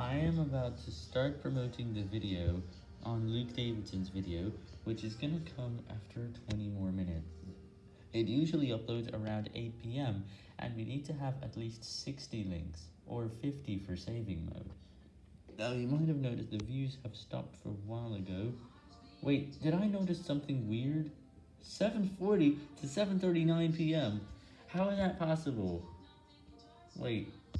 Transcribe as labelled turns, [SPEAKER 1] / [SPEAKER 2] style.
[SPEAKER 1] I am about to start promoting the video on Luke Davidson's video, which is gonna come after 20 more minutes. It usually uploads around 8 p.m., and we need to have at least 60 links, or 50 for saving mode. Now, you might have noticed the views have stopped for a while ago. Wait, did I notice something weird? 7.40 to 7.39 p.m. How is that possible? Wait,